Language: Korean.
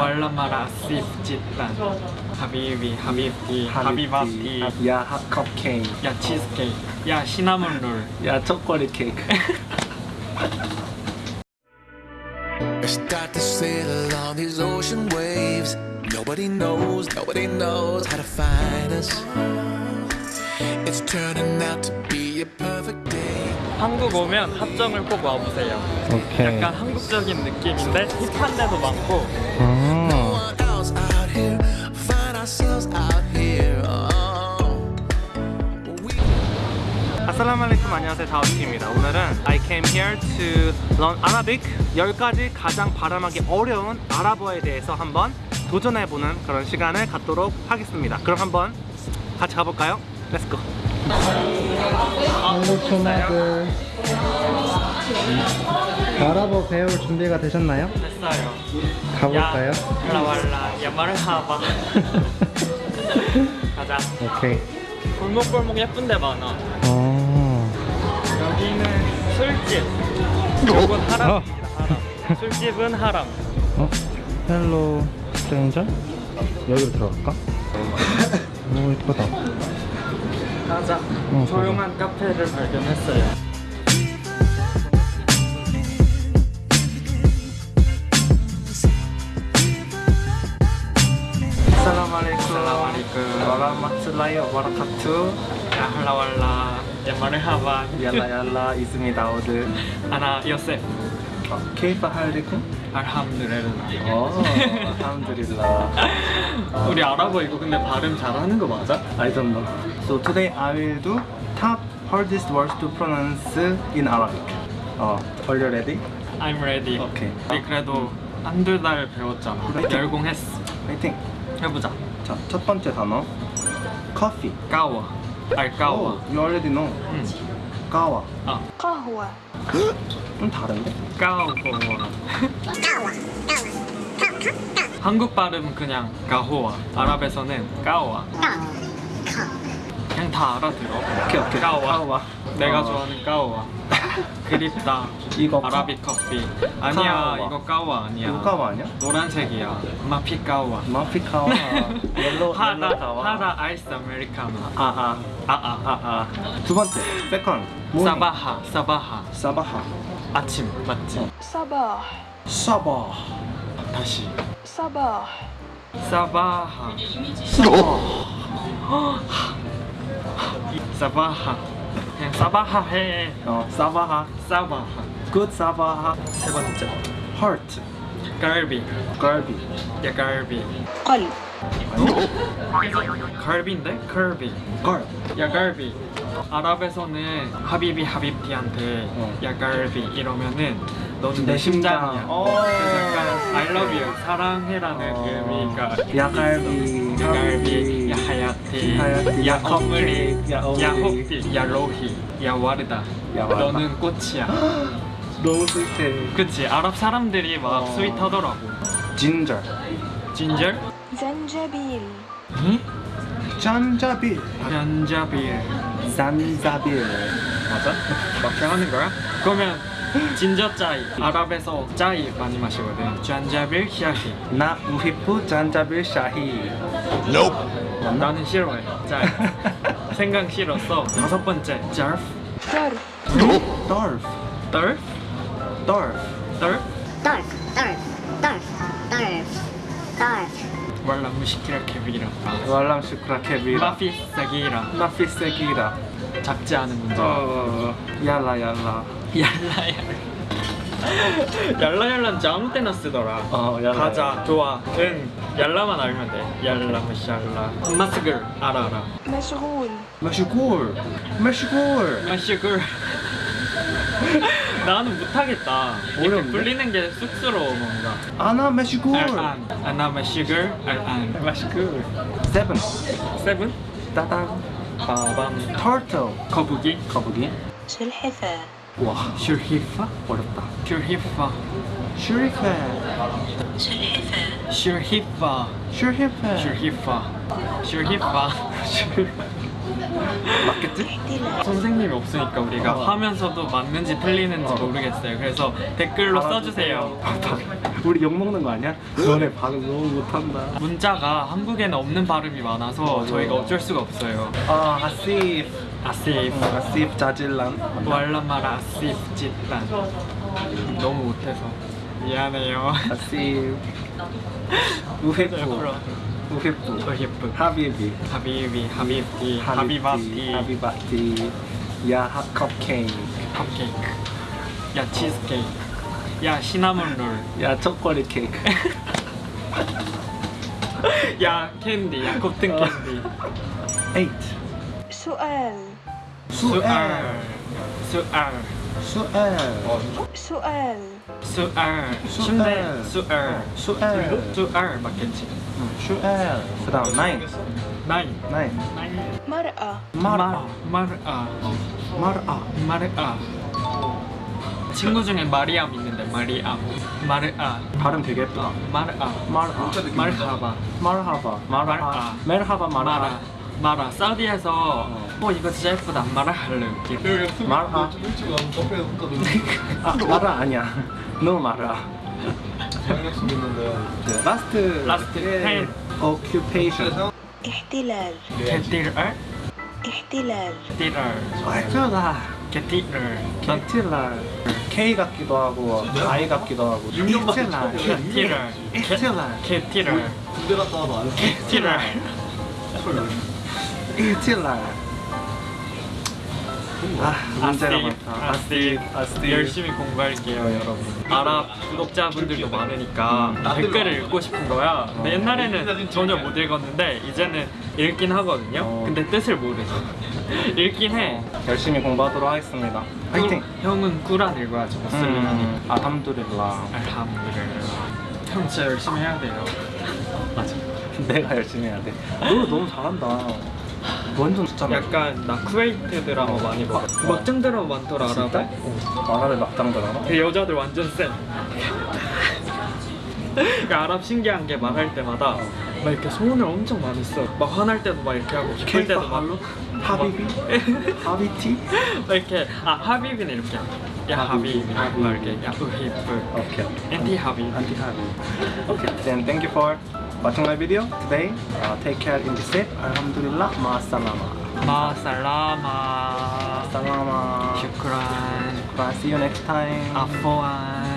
왈라마라 시프짓단 하비비 하비티 하비바티 야 핫 컵케이크 야 치즈케이크 야 시나몬 롤 야 초콜릿 케이크 I start to sail on these ocean waves. Nobody knows, nobody knows how to find us. It's turning out to be a perfect day. 한국 오면 합정을 꼭 와보세요. 오케이. 약간 한국적인 느낌인데 힙한 데도 많고. 아. Oh. We 아살라말레이쿰 안녕하세요. 다우티입니다. 오늘은 I came here to learn Arabic. 10가지 가장 발음하기 어려운 아랍어에 대해서 한번 도전해보는 그런 시간을 갖도록 하겠습니다. 그럼 한번 같이 가볼까요? Let's go 한국 초마들. 아랍어 배울 준비가 되셨나요? 됐어요. 가볼까요? يا هلا والله. يا مرحبا 가자. 오케이. 골목골목 예쁜 데 많아. 어... 여기는 술집. 이건 حرام입니다 حرام. 술집은 حرام. 어? Hello Stranger? 여기로 들어갈까? 오 이쁘다 가자 어, 조용한 카페를 발견했어요 Assalamualaikum warahmatullahi wabarakatuh 야 할라왈라 야 마르하바 Yalla yalla ismi Daud 아나 요셉 Kaifa halikum? 알함 어, 우리 아랍어 이거 근데 발음 잘하는 거 맞아? I don't know. So today I will do top hardest words to pronounce in Arabic. 어, are you ready? I'm ready 오케이. 우리 그래도 한두 달 배웠잖아 그래. 열공했어 파이팅. 해보자 자, 첫 번째 단어. coffee. 까워 알 까워 Oh, you already know. 응. 까와. 아좀 다른데? 까워 한국 발음 그냥 가호와 아랍에서는 قهوة. 그냥 다 알아들어. 오케이 오케이. قهوة. 아, 내가 어. 좋아하는 قهوة. 그립다. 이거 عربي 커피. 아니야 قهوة. 이거 قهوة 아니야. 이거 قهوة 아니야? 노란색이야. مافي قهوة. مافي قهوة. Yellow هذا هذا 아이스 아메리카노. 아아 아아 아아 두 번째 second صباح صباح. صباح. 아침 맞지? صباح صباح 다시. صباح. صباح صباح. 어. صباح 해. 어, صباح. صباح. Good صباح. 세 번째 하트 قلبي قلبي يا قلبي 걸 갈비인데? قلبي 야 갈비 아랍에서는 하비비 하비티한테 야 갈비 이러면은 너는 내 내 심장. 심장이야 어. 그래서 약간 I love you 사랑해라는 어. 의미가 야갈비. 야 갈비 야 하야티 하야티, 야 야 어머니 컵케이크, 야 야 어머니. 호피 야 로히 야 와르다 야 와르다. 너는 꽃이야 너무 스윗해. 그치 아랍 사람들이 막 어. 스윗하더라고 진저. 진절 زنجبيل 응? 잔자빌. 변자빌 산자빌. 맞아? 맞게 하는 거야? 그러면 진저 짜이. 아랍에서 짜이 많이 마시거든. 잔자빌 샤히. 나 우히프 잔자빌 샤히. Nope. 나는 싫어해. 짜이. 생각 싫었어. 다섯 번째. 짤프. 덜프. 덜프. 덜프? 덜프. 덜프? 덜프. 덜프. 덜프. 덜프. 왈람 무시키라 케비라. 왈람 시키라 케비라. 마피스 사기라. 마피스 사기라. 작지 않은 문제. 어, 어, 어. 얄라 얄라. 얄라얄라. 얄라얄란 진짜 아무 때나 쓰더라. 어, 얄라, 가자 좋아. 응. 얄라만 알면 돼. 얄라 마샬라. 마스글. 알아 알아. 마시골. 마시골. 마시골. 마슈골. 나는 못하겠다. 어려운데? 불리는 게 쑥스러워 뭔가. 아나 마시골. أنا مشغول الآن. مشغول. Seven. Seven? 따당 빠밤. Turtle. 거북이? 거북이? 실해사 와. سلحفاة 어렵다. سلحفاة سلحفاة سلحفاة سلحفاة سلحفاة سلحفاة 맞겠지? 네. 선생님이 없으니까 우리가 어. 하면서도 맞는지 틀리는지 어. 모르겠어요. 그래서 댓글로 써주세요. 아, 우리 욕먹는 거 아니야? 너네 발음 너무 못한다. 문자가 한국에는 없는 발음이 많아서 어, 저희가 어쩔 수가 없어요. 아 아시프. 아시프. 아시프 자질란. 왈라마라 아시프 짓단 너무 못해서. 미안해요. 아씨. 우회부. 우회부. 우회부. 하비비. 하비비. 하비비. 하비바티. 하비바티. 야 컵케이크. 컵케이크. يا 치즈케이크. يا cinnamon roll. يا 초콜릿 케이크. يا 캔디. يا cotton 어. 캔디. 8. سؤال. سؤال. سؤال. 어, سؤال. سؤال. سؤال. 순대 سؤال. سؤال. سؤال 맞겠지? سؤال. 그 다음 nine. Nine. Nine. مرأة. مرأة. مرأة. 마르아. 마르아. 친구 중에 마리암 있는데 마리암. 마르아. 발음 되게 예쁘다. 마르아. 마르아. 마르하바. 마르하바. 마르아. 메르하바 마르아. 마라 사우디에서 어. 어 이거 진짜 예쁘다. 마라 할래. 마라 아 마라 아니야 너 마라 라스트 라스트 펜. 오큐페이션 احتلال 게티르, احتلال 게티르, 예쁘다 게티르, 게틸라 K 같기도 하고 I 같기도 하고 게틸라 게티르, 게틸라 게티르, 게티르. 게틸라 아 문제가 많다 아스티, 아스티 열심히 공부할게요, 여러분. 아랍 구독자분들도 많으니까 댓글을 읽고 싶은 거야. 근데 옛날에는 전혀 못 읽었는데 이제는 읽긴 하거든요. 어. 근데 뜻을 모르죠. 읽긴 해. 열심히 공부하도록 하겠습니다 파이팅 형은 꾸란 읽어야죠. 무슬림 하니까. 음, 아함두릴라 알함드릴라. 형 진짜 열심히 해야 돼요. 맞아. 내가 열심히 해야 돼. 너 너무 잘한다. 완전 진짜 약간 나 쿠웨이트 드라마 많이 봐. 막장 드라마 많더라 진짜? 아랍에. 아랍의 막장들 알아? 그 여자들 완전 쎄. 그 아랍 신기한 게 말할 때마다 막 이렇게 소원을 엄청 많이 써. 막 화날 때도 막 이렇게 하고 기쁠 때도 막 حبيبي? حبيبتي? 막 이렇게 아 حبيبي는 이렇게 يا حبيبي 막 이렇게 야 우히프 오케이. أنتِ حبيبي أنتِ 하비. Okay, then thank you for watching my video today. Uh, take care and be safe. الحمد لله. مع السلامة. مع السلامة سلامة. شكرا Bye. See you next time. عفوا